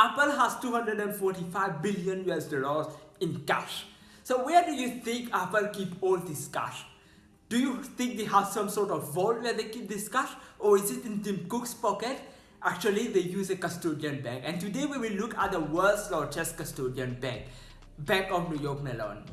Apple has 245 billion US dollars in cash. So where do you think Apple keep all this cash? Do you think they have some sort of vault where they keep this cash or is it in Tim Cook's pocket? Actually, they use a custodian bank and today we will look at the world's largest custodian bank, Bank of New York Mellon.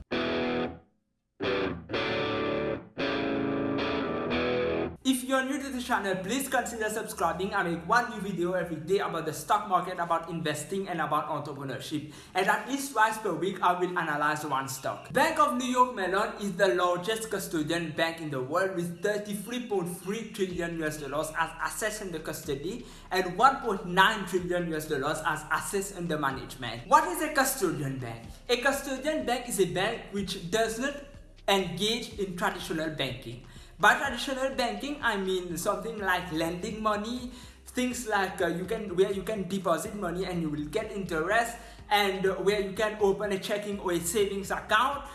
You're new to the channel, please consider subscribing. I make one new video every day about the stock market, about investing and about entrepreneurship. And at least twice per week, I will analyze one stock. Bank of New York Mellon is the largest custodian bank in the world with 33.3 trillion US dollars as assets under custody and 1.9 trillion US dollars as assets under management. What is a custodian bank? A custodian bank is a bank which does not engage in traditional banking. By traditional banking, I mean something like lending money, things like uh, you can where you can deposit money and you will get interest, and uh, where you can open a checking or a savings account,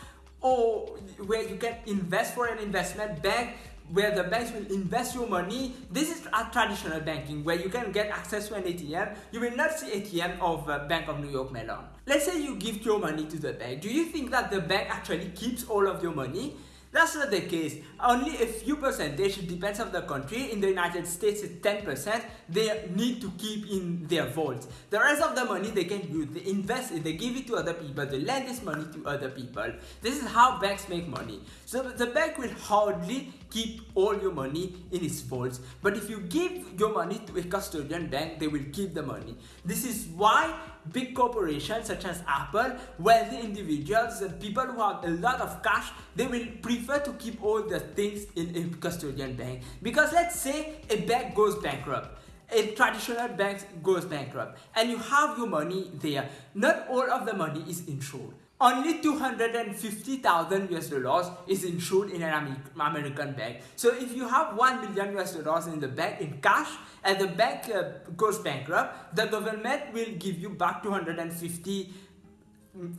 or where you can invest for an investment bank where the banks will invest your money. This is a traditional banking where you can get access to an ATM. You will not see ATM of uh, Bank of New York Mellon. Let's say you give your money to the bank. Do you think that the bank actually keeps all of your money? That's not the case. Only a few percentage depends on the country. In the United States, it's 10%. They need to keep in their vaults. The rest of the money they can use. They invest it. They give it to other people. They lend this money to other people. This is how banks make money. So the bank will hardly keep all your money in its vaults. But if you give your money to a custodian bank, they will keep the money. This is why big corporations such as Apple, wealthy individuals, and people who have a lot of cash, they will prefer to keep all the things in a custodian bank. Because let's say a bank goes bankrupt a traditional bank goes bankrupt and you have your money there not all of the money is insured only 250,000 US dollars is insured in an American bank. So if you have 1 million US dollars in the bank in cash and the bank uh, goes bankrupt, the government will give you back 250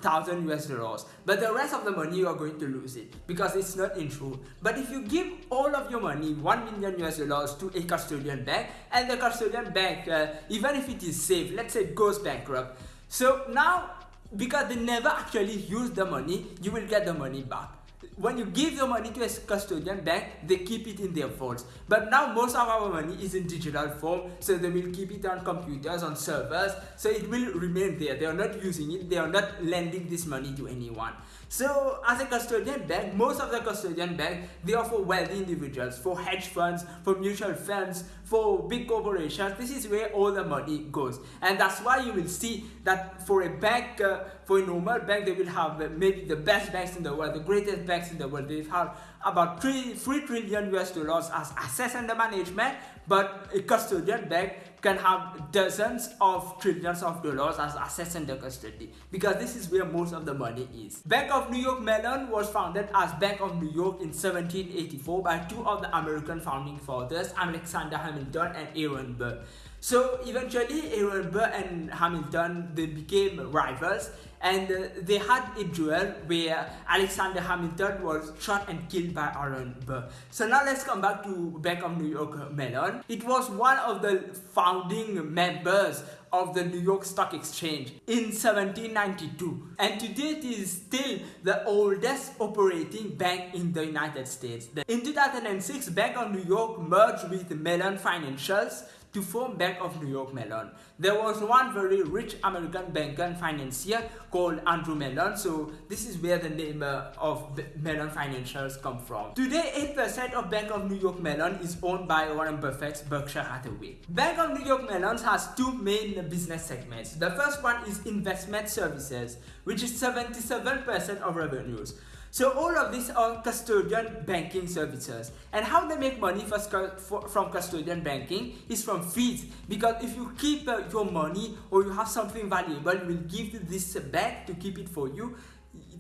thousand US dollars. But the rest of the money you are going to lose it because it's not insured. But if you give all of your money 1 million US dollars to a custodian bank and the custodian bank uh, even if it is safe let's say goes bankrupt. So now because they never actually use the money, you will get the money back. When you give your money to a custodian bank, they keep it in their vaults. But now most of our money is in digital form, so they will keep it on computers, on servers, so it will remain there. They are not using it, they are not lending this money to anyone. So as a custodian bank, most of the custodian bank, they are for wealthy individuals, for hedge funds, for mutual funds, for big corporations. This is where all the money goes. And that's why you will see that for a bank, uh, for a normal bank, they will have uh, maybe the best banks in the world, the greatest banks in the world. They have about 3, 3 trillion US dollars as assets under management, but a custodian bank can have dozens of trillions of dollars as assets under custody because this is where most of the money is. Bank of New York Mellon was founded as Bank of New York in 1784 by two of the American founding fathers, Alexander Hamilton and Aaron Burr. So eventually Aaron Burr and Hamilton they became rivals and uh, they had a duel where Alexander Hamilton was shot and killed by Aaron Burr. So now let's come back to Bank of New York Mellon. It was one of the founding members of the New York Stock Exchange in 1792 and today it is still the oldest operating bank in the United States. In 2006, Bank of New York merged with Mellon Financials to form Bank of New York Mellon. There was one very rich American banker and financier called Andrew Mellon. So this is where the name uh, of Mellon Financials come from. Today, 8% of Bank of New York Mellon is owned by Warren Buffett's Berkshire Hathaway. Bank of New York Mellon has two main business segments. The first one is investment services, which is 77% of revenues. So all of these are custodian banking services. And how they make money for, for, from custodian banking is from fees. Because if you keep uh, your money or you have something valuable, will give this back to keep it for you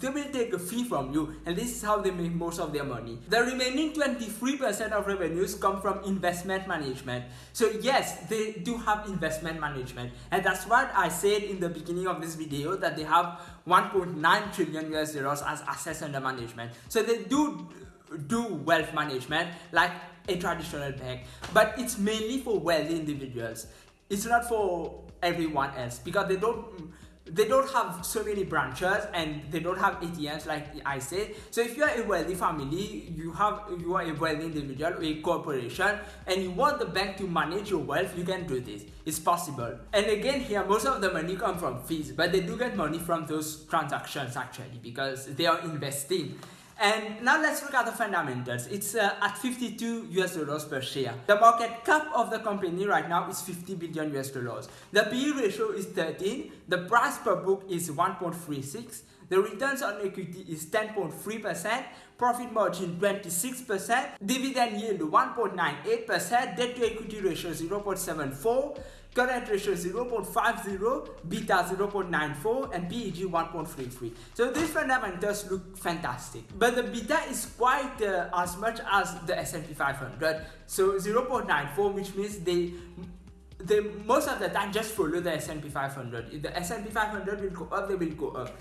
they will take a fee from you and this is how they make most of their money. The remaining 23% of revenues come from investment management. So yes, they do have investment management and that's what I said in the beginning of this video that they have 1.9 trillion US dollars as assets under management. So they do do wealth management like a traditional bank but it's mainly for wealthy individuals. It's not for everyone else because they don't they don't have so many branches and they don't have ATMs like I said. So if you are a wealthy family, you have you are a wealthy individual or a corporation and you want the bank to manage your wealth, you can do this. It's possible. And again here most of the money come from fees, but they do get money from those transactions actually because they are investing. And now let's look at the fundamentals. It's uh, at 52 US dollars per share. The market cap of the company right now is 50 billion US dollars. The PE ratio is 13. The price per book is 1.36. The returns on equity is 10.3%, profit margin 26%, dividend yield 1.98%, debt to equity ratio 0.74, current ratio 0.50, beta 0.94 and PEG 1.33. So these fundamentals look fantastic. But the beta is quite uh, as much as the S&P 500. So 0.94 which means they they most of the time just follow the S&P 500. If the S&P 500 will go up, they will go up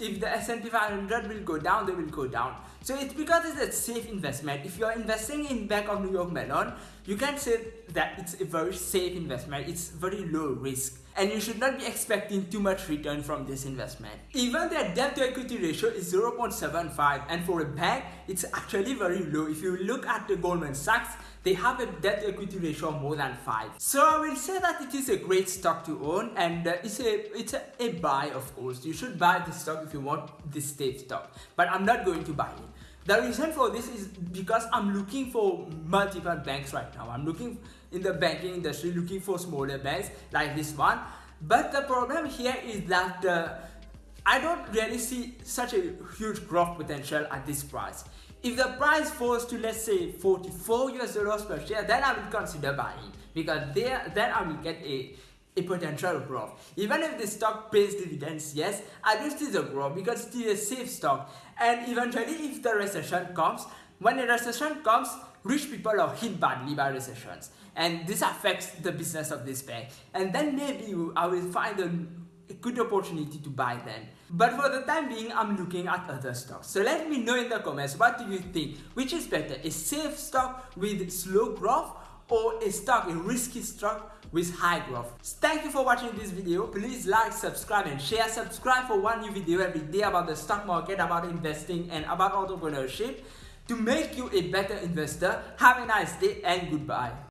if the S&P 500 will go down, they will go down. So it's because it's a safe investment. If you are investing in Bank of New York Mellon, you can say that it's a very safe investment. It's very low risk. And you should not be expecting too much return from this investment. Even their debt to equity ratio is 0.75 and for a bank, it's actually very low. If you look at the Goldman Sachs, they have a debt to equity ratio more than 5. So I will say that it is a great stock to own and uh, it's a it's a, a, buy of course. You should buy this stock if you want this state stock. But I'm not going to buy it. The reason for this is because I'm looking for multiple banks right now. I'm looking in the banking industry looking for smaller banks like this one. But the problem here is that uh, I don't really see such a huge growth potential at this price. If the price falls to let's say 44 US dollars per share, then I will consider buying because there then I will get a a potential growth. Even if the stock pays dividends, yes, I do see the growth because it is a safe stock. And eventually, if the recession comes, when a recession comes, rich people are hit badly by recessions. And this affects the business of this bank. And then maybe I will find a a good opportunity to buy them. But for the time being, I'm looking at other stocks. So let me know in the comments, what do you think? Which is better, a safe stock with slow growth or a stock, a risky stock with high growth. Thank you for watching this video. Please like, subscribe and share. Subscribe for one new video every day about the stock market, about investing and about entrepreneurship to make you a better investor. Have a nice day and goodbye.